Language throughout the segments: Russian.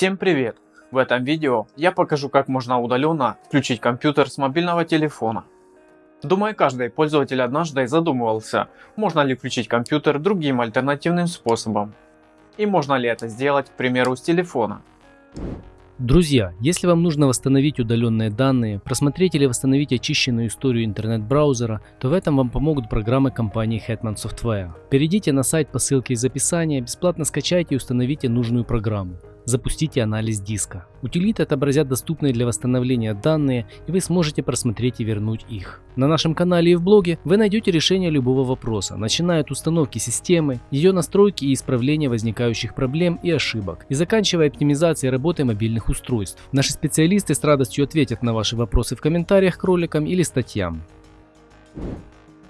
Всем привет! В этом видео я покажу как можно удаленно включить компьютер с мобильного телефона. Думаю каждый пользователь однажды задумывался, можно ли включить компьютер другим альтернативным способом. И можно ли это сделать к примеру с телефона. Друзья, если вам нужно восстановить удаленные данные, просмотреть или восстановить очищенную историю интернет-браузера, то в этом вам помогут программы компании Hetman Software. Перейдите на сайт по ссылке из описания, бесплатно скачайте и установите нужную программу. Запустите анализ диска. Утилиты отобразят доступные для восстановления данные и вы сможете просмотреть и вернуть их. На нашем канале и в блоге вы найдете решение любого вопроса, начиная от установки системы, ее настройки и исправления возникающих проблем и ошибок, и заканчивая оптимизацией работы мобильных устройств. Наши специалисты с радостью ответят на ваши вопросы в комментариях к роликам или статьям.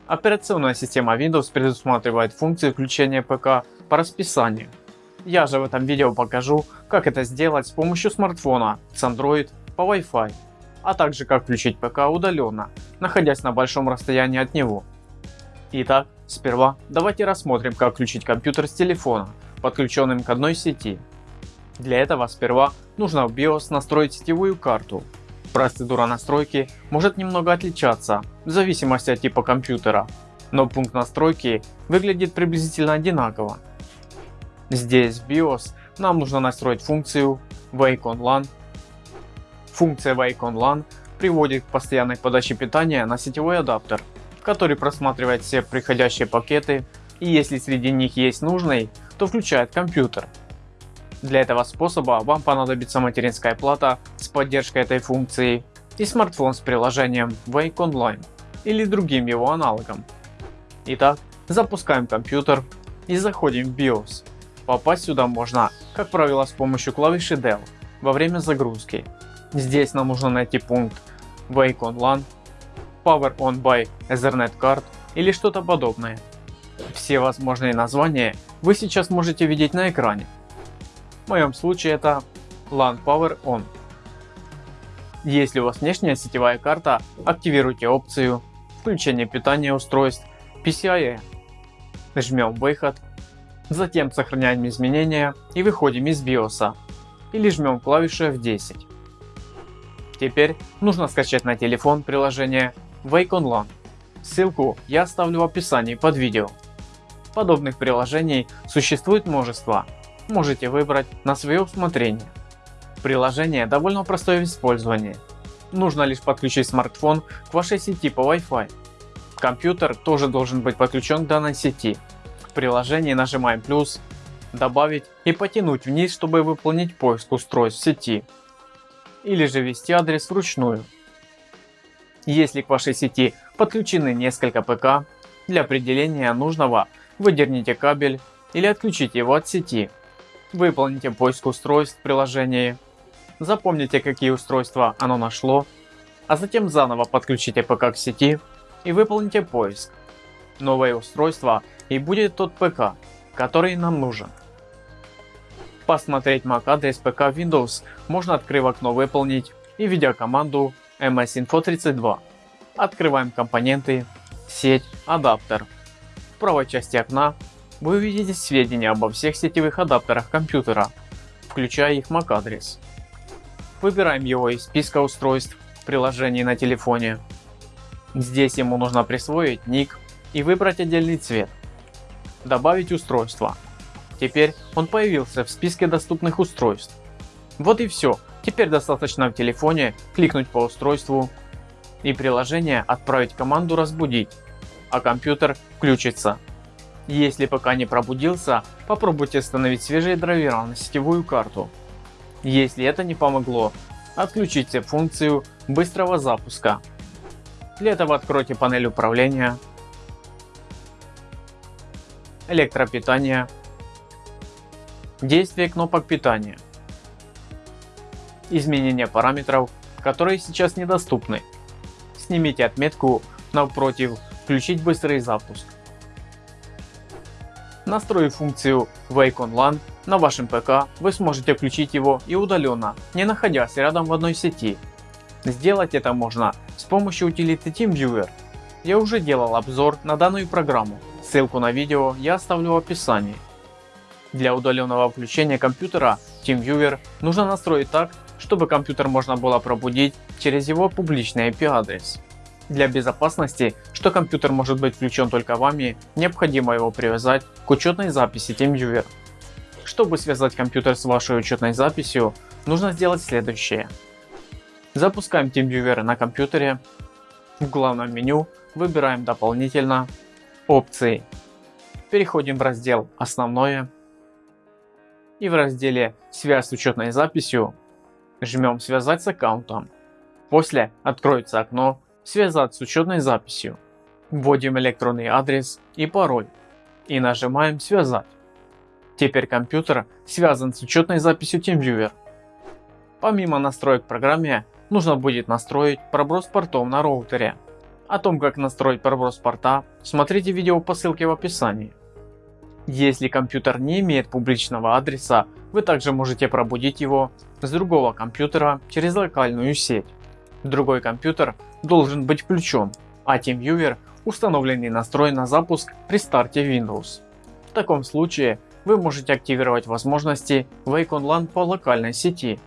Операционная система Windows предусматривает функции включения ПК по расписанию. Я же в этом видео покажу, как это сделать с помощью смартфона с Android по Wi-Fi, а также как включить ПК удаленно, находясь на большом расстоянии от него. Итак, сперва давайте рассмотрим как включить компьютер с телефона, подключенным к одной сети. Для этого сперва нужно в BIOS настроить сетевую карту. Процедура настройки может немного отличаться в зависимости от типа компьютера, но пункт настройки выглядит приблизительно одинаково. Здесь BIOS нам нужно настроить функцию Wake on LAN. Функция Wake on LAN приводит к постоянной подаче питания на сетевой адаптер, который просматривает все приходящие пакеты и если среди них есть нужный, то включает компьютер. Для этого способа вам понадобится материнская плата с поддержкой этой функции и смартфон с приложением Wake Online или другим его аналогом. Итак, запускаем компьютер и заходим в BIOS. Попасть сюда можно, как правило, с помощью клавиши Del во время загрузки. Здесь нам нужно найти пункт Wake on LAN, Power on by Ethernet Card или что-то подобное. Все возможные названия вы сейчас можете видеть на экране. В моем случае это LAN Power On. Если у вас внешняя сетевая карта, активируйте опцию включение питания устройств PCIe. Жмем выход Затем сохраняем изменения и выходим из BIOS или жмем клавишу F10. Теперь нужно скачать на телефон приложение Wake Online. Ссылку я оставлю в описании под видео. Подобных приложений существует множество, можете выбрать на свое усмотрение. Приложение довольно простое в использовании. Нужно лишь подключить смартфон к вашей сети по Wi-Fi. Компьютер тоже должен быть подключен к данной сети в приложении нажимаем плюс, добавить и потянуть вниз, чтобы выполнить поиск устройств в сети. Или же ввести адрес вручную. Если к вашей сети подключены несколько ПК, для определения нужного выдерните кабель или отключите его от сети. Выполните поиск устройств в приложении. Запомните какие устройства оно нашло, а затем заново подключите ПК к сети и выполните поиск. Новое устройство и будет тот ПК, который нам нужен. Посмотреть MAC адрес ПК Windows можно открыв окно выполнить и введя команду msinfo32. Открываем компоненты, сеть, адаптер. В правой части окна вы увидите сведения обо всех сетевых адаптерах компьютера, включая их MAC адрес. Выбираем его из списка устройств в приложении на телефоне. Здесь ему нужно присвоить ник и выбрать отдельный цвет добавить устройство. Теперь он появился в списке доступных устройств. Вот и все. Теперь достаточно в телефоне кликнуть по устройству и приложение отправить команду разбудить, а компьютер включится. Если пока не пробудился, попробуйте установить свежие драйвера на сетевую карту. Если это не помогло, отключите функцию быстрого запуска. Для этого откройте панель управления электропитание, действие кнопок питания, изменение параметров, которые сейчас недоступны. Снимите отметку напротив «Включить быстрый запуск». Настроив функцию Wake on LAN на вашем ПК, вы сможете включить его и удаленно, не находясь рядом в одной сети. Сделать это можно с помощью утилиты TeamViewer. Я уже делал обзор на данную программу, Ссылку на видео я оставлю в описании. Для удаленного включения компьютера TeamViewer нужно настроить так, чтобы компьютер можно было пробудить через его публичный IP адрес. Для безопасности, что компьютер может быть включен только вами, необходимо его привязать к учетной записи TeamViewer. Чтобы связать компьютер с вашей учетной записью, нужно сделать следующее. Запускаем TeamViewer на компьютере. В главном меню выбираем дополнительно опции. Переходим в раздел основное и в разделе связь с учетной записью жмем связать с аккаунтом. После откроется окно связать с учетной записью. Вводим электронный адрес и пароль и нажимаем связать. Теперь компьютер связан с учетной записью TeamViewer. Помимо настроек в программе, нужно будет настроить проброс портов на роутере. О том как настроить проброс порта, смотрите видео по ссылке в описании. Если компьютер не имеет публичного адреса, вы также можете пробудить его с другого компьютера через локальную сеть. Другой компьютер должен быть включен, а TeamViewer и настроен на запуск при старте Windows. В таком случае вы можете активировать возможности Wake Online по локальной сети.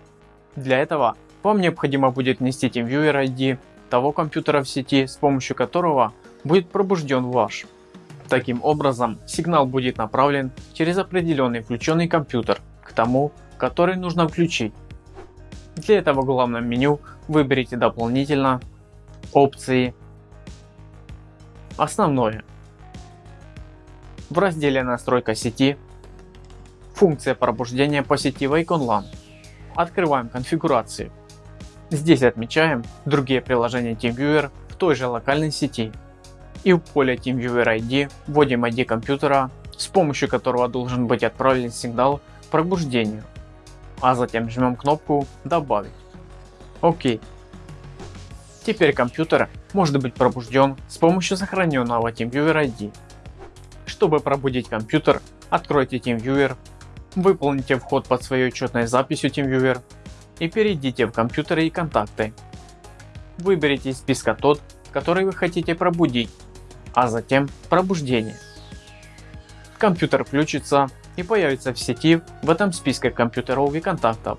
Для этого вам необходимо будет внести TeamViewer ID того компьютера в сети, с помощью которого будет пробужден ваш. Таким образом, сигнал будет направлен через определенный включенный компьютер к тому, который нужно включить. Для этого в главном меню выберите дополнительно опции основное. В разделе настройка сети функция пробуждения по сети Wake Online. Открываем конфигурации. Здесь отмечаем другие приложения TeamViewer в той же локальной сети. И в поле TeamViewer ID вводим ID компьютера, с помощью которого должен быть отправлен сигнал пробуждению а затем жмем кнопку добавить. Окей. Теперь компьютер может быть пробужден с помощью сохраненного TeamViewer ID. Чтобы пробудить компьютер, откройте TeamViewer, выполните вход под своей учетной записью TeamViewer и перейдите в компьютеры и контакты. Выберите из списка тот, который вы хотите пробудить, а затем пробуждение. Компьютер включится и появится в сети в этом списке компьютеров и контактов.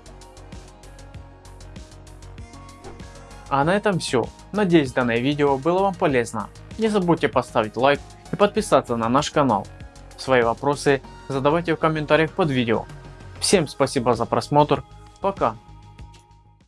А на этом все. Надеюсь данное видео было вам полезно. Не забудьте поставить лайк и подписаться на наш канал. Свои вопросы задавайте в комментариях под видео. Всем спасибо за просмотр. Пока.